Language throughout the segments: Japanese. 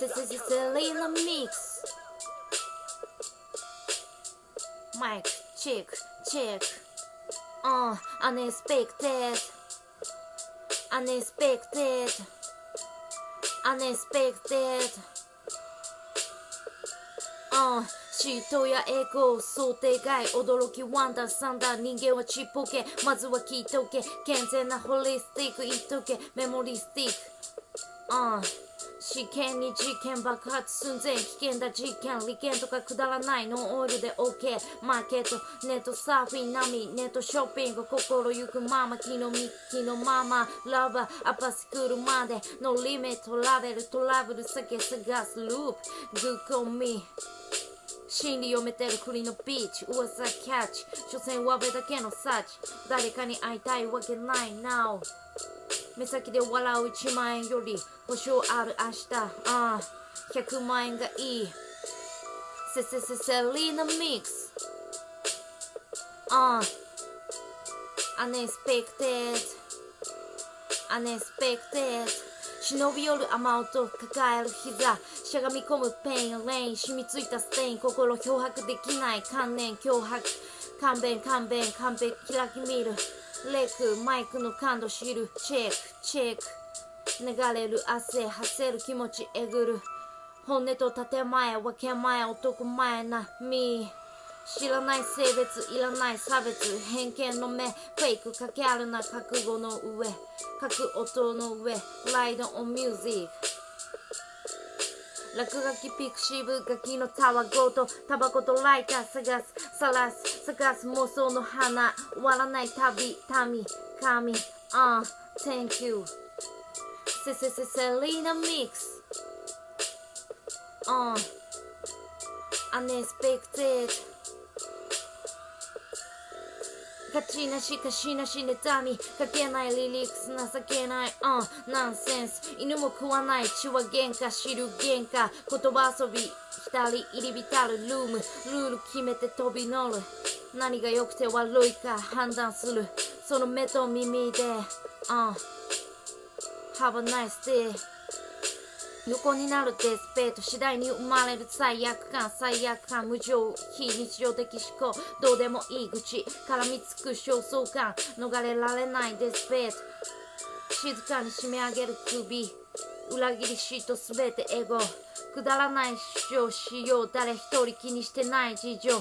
This is a little mix. Mike, check, check. Oh, unexpected. Unexpected. Unexpected. Oh. シートやエゴ想定外驚きワンダーサンダー人間はちっぽけ。まずは聞いとけ。健全なホリスティック言っとけ。メモリスティック。ああ。試験に事件爆発寸前危険だ。実験利権とかくだらない。ノンオイルで OK マーケット。ネットサーフィン並み。ネットショッピング。心ゆくまま。昨日ミッキーのママラバー。アパスクールまで。のリミット。ラベル。トラブル。酒探す。ループグッコミ心理読めてる栗のビーチ。噂キャッチ。所詮わべだけのサーチ。誰かに会いたいわけない Now 目先で笑う1万円より保証ある明日。ああ。100万円がいい。せせせセリーナミックス。ああ。Unexpected Unexpected 忍び寄る雨音抱える膝しゃがみ込むペインレイン染みついたステイン心漂白できない観念脅迫。勘弁勘弁完璧開き見る。レクマイクの感度知る。チェックチェック。流れる汗発せる気持ちえぐる。本音と建前分け前男前なみ。知らない性別いらない差別偏見の目フェイクかけあるな覚悟の上書く音の上ライドオンミュージック。落書きピクシブガキのタワごとタバコとライター探すさらす探す妄想の花終わらない旅民神。あ、uh, Thank you セセセセリーナミックス。あ、uh, Unexpected 勝ちなしかしなし妬み書けないリリックス情けないうんナンセンス。犬も食わない。血は喧嘩知る喧嘩。言葉遊び浸り入り浸るルーム。ルール決めて飛び乗る。何が良くて悪いか判断する。その目と耳でうん。Have a nice day 横になるデスペート次第に生まれる罪悪感罪悪感無情非日常的思考どうでもいい愚痴絡みつく焦燥感逃れられないデスペート静かに締め上げる首裏切り嫉妬すべてエゴくだらない主張しよう誰一人気にしてない事情。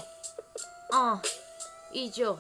ああ以上。